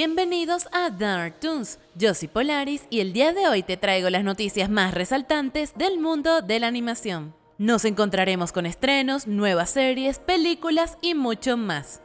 Bienvenidos a Dark Toons, yo soy Polaris y el día de hoy te traigo las noticias más resaltantes del mundo de la animación. Nos encontraremos con estrenos, nuevas series, películas y mucho más.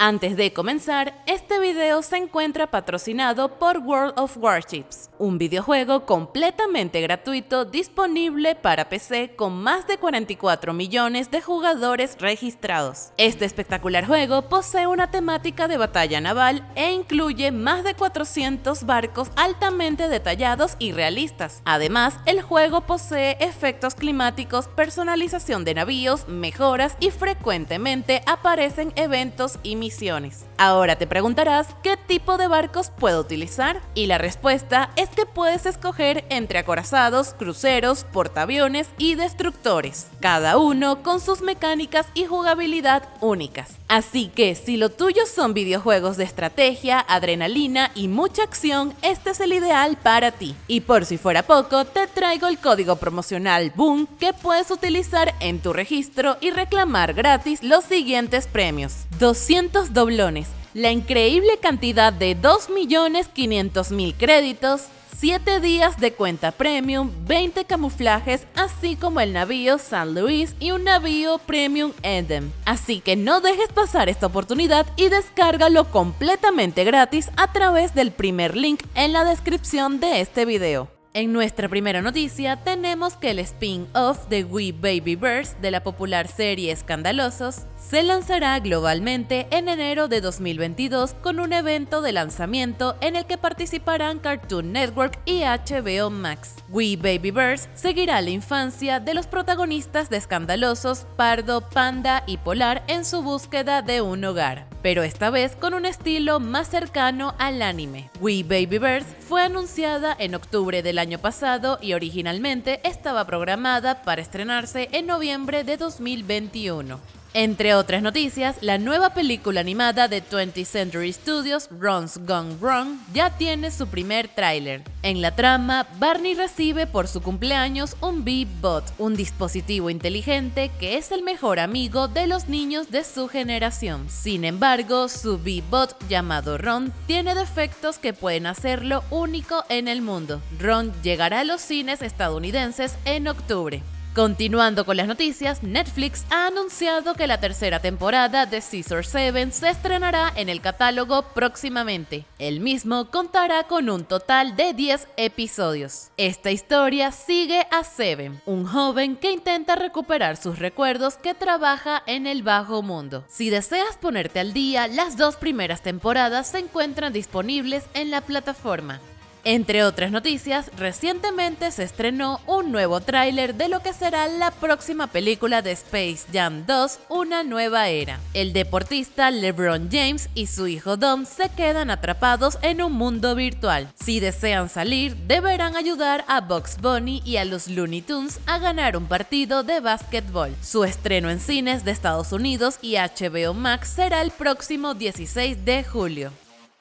Antes de comenzar, este video se encuentra patrocinado por World of Warships, un videojuego completamente gratuito disponible para PC con más de 44 millones de jugadores registrados. Este espectacular juego posee una temática de batalla naval e incluye más de 400 barcos altamente detallados y realistas. Además, el juego posee efectos climáticos, personalización de navíos, mejoras y frecuentemente aparecen eventos y Ahora te preguntarás qué tipo de barcos puedo utilizar y la respuesta es que puedes escoger entre acorazados, cruceros, portaaviones y destructores, cada uno con sus mecánicas y jugabilidad únicas. Así que si lo tuyo son videojuegos de estrategia, adrenalina y mucha acción, este es el ideal para ti. Y por si fuera poco, te traigo el código promocional BOOM que puedes utilizar en tu registro y reclamar gratis los siguientes premios. 200 doblones, la increíble cantidad de 2.500.000 créditos, 7 días de cuenta premium, 20 camuflajes, así como el navío San Luis y un navío premium Edem. Así que no dejes pasar esta oportunidad y descárgalo completamente gratis a través del primer link en la descripción de este video. En nuestra primera noticia tenemos que el spin-off de We Baby Birds de la popular serie Escandalosos se lanzará globalmente en enero de 2022 con un evento de lanzamiento en el que participarán Cartoon Network y HBO Max. We Baby Birds seguirá la infancia de los protagonistas de Escandalosos, Pardo, Panda y Polar en su búsqueda de un hogar, pero esta vez con un estilo más cercano al anime. We Baby Birds fue anunciada en octubre del año pasado y originalmente estaba programada para estrenarse en noviembre de 2021. Entre otras noticias, la nueva película animada de 20th Century Studios, Ron's Gone Wrong, ya tiene su primer tráiler. En la trama, Barney recibe por su cumpleaños un Bee-Bot, un dispositivo inteligente que es el mejor amigo de los niños de su generación. Sin embargo, su Bee-Bot llamado Ron tiene defectos que pueden hacerlo único en el mundo. Ron llegará a los cines estadounidenses en octubre. Continuando con las noticias, Netflix ha anunciado que la tercera temporada de Caesar 7 se estrenará en el catálogo próximamente. El mismo contará con un total de 10 episodios. Esta historia sigue a Seven, un joven que intenta recuperar sus recuerdos que trabaja en el bajo mundo. Si deseas ponerte al día, las dos primeras temporadas se encuentran disponibles en la plataforma. Entre otras noticias, recientemente se estrenó un nuevo tráiler de lo que será la próxima película de Space Jam 2, Una nueva era. El deportista LeBron James y su hijo Dom se quedan atrapados en un mundo virtual. Si desean salir, deberán ayudar a Bugs Bunny y a los Looney Tunes a ganar un partido de básquetbol. Su estreno en cines de Estados Unidos y HBO Max será el próximo 16 de julio.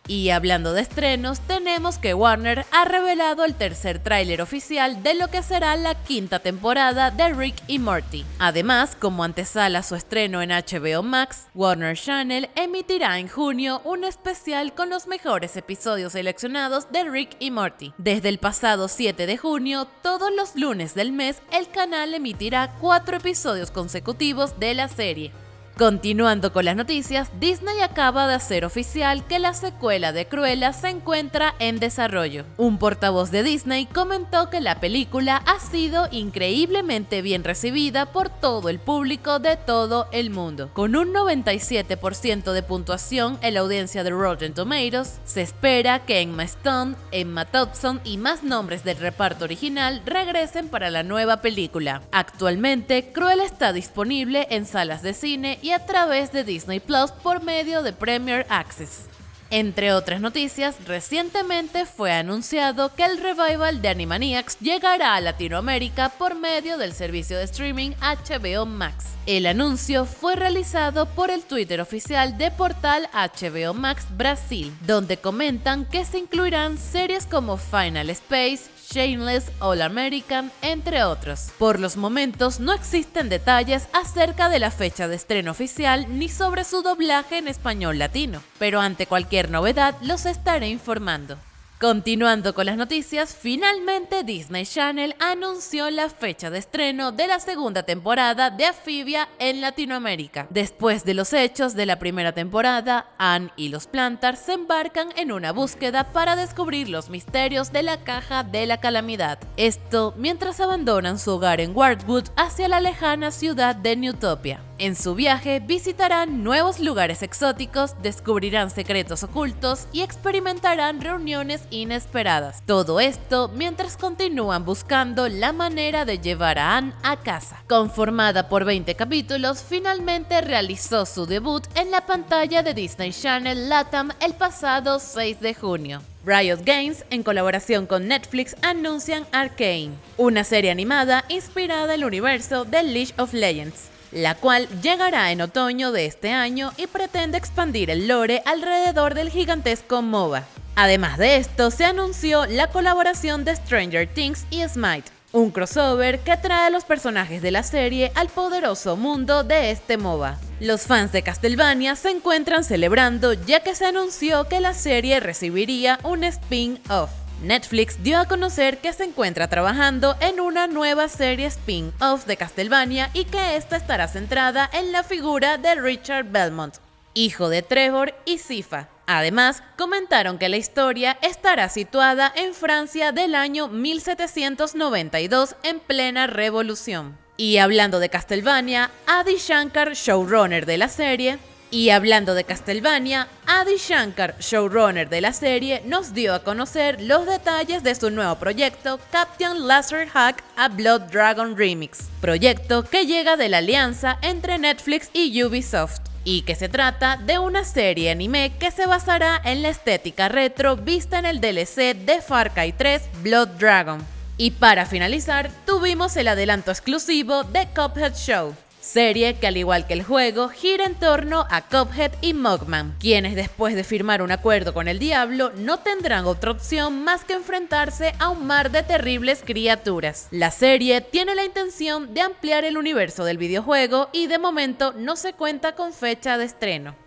Y hablando de estrenos, tenemos que Warner ha revelado el tercer tráiler oficial de lo que será la quinta temporada de Rick y Morty. Además, como antesala su estreno en HBO Max, Warner Channel emitirá en junio un especial con los mejores episodios seleccionados de Rick y Morty. Desde el pasado 7 de junio, todos los lunes del mes, el canal emitirá cuatro episodios consecutivos de la serie. Continuando con las noticias, Disney acaba de hacer oficial que la secuela de Cruella se encuentra en desarrollo. Un portavoz de Disney comentó que la película ha sido increíblemente bien recibida por todo el público de todo el mundo. Con un 97% de puntuación en la audiencia de Rotten Tomatoes, se espera que Emma Stone, Emma Thompson y más nombres del reparto original regresen para la nueva película. Actualmente, Cruella está disponible en salas de cine y a través de Disney Plus por medio de Premier Access. Entre otras noticias, recientemente fue anunciado que el revival de Animaniacs llegará a Latinoamérica por medio del servicio de streaming HBO Max. El anuncio fue realizado por el Twitter oficial de portal HBO Max Brasil, donde comentan que se incluirán series como Final Space, Shameless, All American, entre otros. Por los momentos no existen detalles acerca de la fecha de estreno oficial ni sobre su doblaje en español latino, pero ante cualquier novedad los estaré informando. Continuando con las noticias, finalmente Disney Channel anunció la fecha de estreno de la segunda temporada de Afibia en Latinoamérica. Después de los hechos de la primera temporada, Anne y los Plantars se embarcan en una búsqueda para descubrir los misterios de la caja de la calamidad. Esto mientras abandonan su hogar en Wardwood hacia la lejana ciudad de Newtopia. En su viaje visitarán nuevos lugares exóticos, descubrirán secretos ocultos y experimentarán reuniones inesperadas. Todo esto mientras continúan buscando la manera de llevar a Anne a casa. Conformada por 20 capítulos, finalmente realizó su debut en la pantalla de Disney Channel Latam el pasado 6 de junio. Riot Games, en colaboración con Netflix, anuncian Arcane, una serie animada inspirada en el universo de League of Legends la cual llegará en otoño de este año y pretende expandir el lore alrededor del gigantesco MOBA. Además de esto, se anunció la colaboración de Stranger Things y Smite, un crossover que trae a los personajes de la serie al poderoso mundo de este MOBA. Los fans de Castlevania se encuentran celebrando ya que se anunció que la serie recibiría un spin-off. Netflix dio a conocer que se encuentra trabajando en una nueva serie spin-off de Castlevania y que esta estará centrada en la figura de Richard Belmont, hijo de Trevor y Sifa. Además, comentaron que la historia estará situada en Francia del año 1792 en plena revolución. Y hablando de Castlevania, Adi Shankar, showrunner de la serie, y hablando de Castlevania, Adi Shankar, showrunner de la serie, nos dio a conocer los detalles de su nuevo proyecto Captain Laser Hack a Blood Dragon Remix, proyecto que llega de la alianza entre Netflix y Ubisoft y que se trata de una serie anime que se basará en la estética retro vista en el DLC de Far Cry 3 Blood Dragon. Y para finalizar, tuvimos el adelanto exclusivo de Cuphead Show, serie que al igual que el juego gira en torno a Cuphead y Mugman, quienes después de firmar un acuerdo con el diablo no tendrán otra opción más que enfrentarse a un mar de terribles criaturas. La serie tiene la intención de ampliar el universo del videojuego y de momento no se cuenta con fecha de estreno.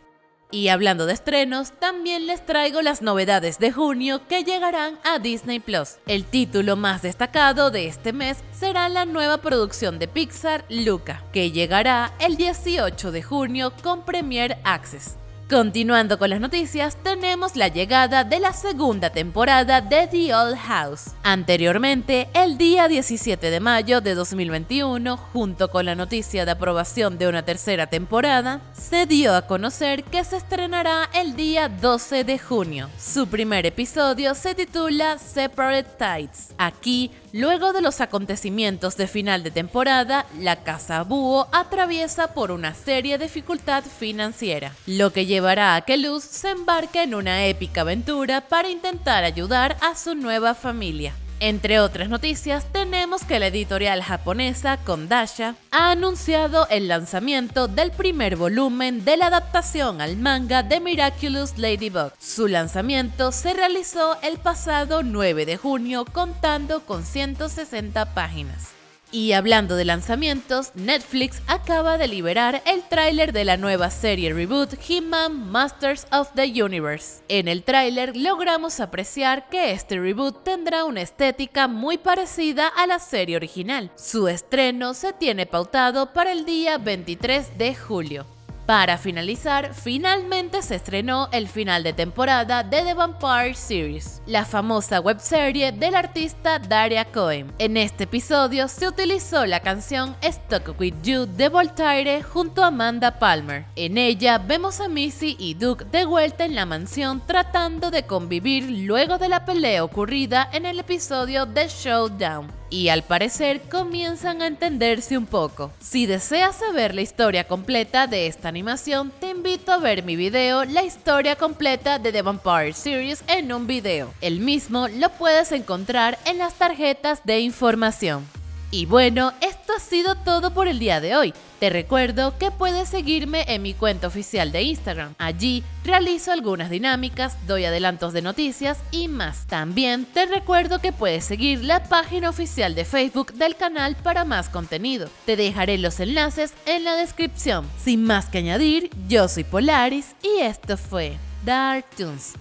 Y hablando de estrenos, también les traigo las novedades de junio que llegarán a Disney Plus. El título más destacado de este mes será la nueva producción de Pixar, Luca, que llegará el 18 de junio con Premier Access. Continuando con las noticias, tenemos la llegada de la segunda temporada de The Old House. Anteriormente, el día 17 de mayo de 2021, junto con la noticia de aprobación de una tercera temporada, se dio a conocer que se estrenará el día 12 de junio. Su primer episodio se titula Separate Tides. Aquí Luego de los acontecimientos de final de temporada, la Casa Búho atraviesa por una seria dificultad financiera, lo que llevará a que Luz se embarque en una épica aventura para intentar ayudar a su nueva familia. Entre otras noticias, tenemos que la editorial japonesa Kondasha ha anunciado el lanzamiento del primer volumen de la adaptación al manga de Miraculous Ladybug. Su lanzamiento se realizó el pasado 9 de junio contando con 160 páginas. Y hablando de lanzamientos, Netflix acaba de liberar el tráiler de la nueva serie reboot He-Man Masters of the Universe. En el tráiler logramos apreciar que este reboot tendrá una estética muy parecida a la serie original. Su estreno se tiene pautado para el día 23 de julio. Para finalizar, finalmente se estrenó el final de temporada de The Vampire Series, la famosa webserie del artista Daria Cohen. En este episodio se utilizó la canción Stuck With You de Voltaire junto a Amanda Palmer. En ella vemos a Missy y Duke de vuelta en la mansión tratando de convivir luego de la pelea ocurrida en el episodio de Showdown y al parecer comienzan a entenderse un poco. Si deseas saber la historia completa de esta animación, te invito a ver mi video La historia completa de The Vampire Series en un video. El mismo lo puedes encontrar en las tarjetas de información. Y bueno, esto ha sido todo por el día de hoy. Te recuerdo que puedes seguirme en mi cuenta oficial de Instagram. Allí realizo algunas dinámicas, doy adelantos de noticias y más. También te recuerdo que puedes seguir la página oficial de Facebook del canal para más contenido. Te dejaré los enlaces en la descripción. Sin más que añadir, yo soy Polaris y esto fue Dark Toons.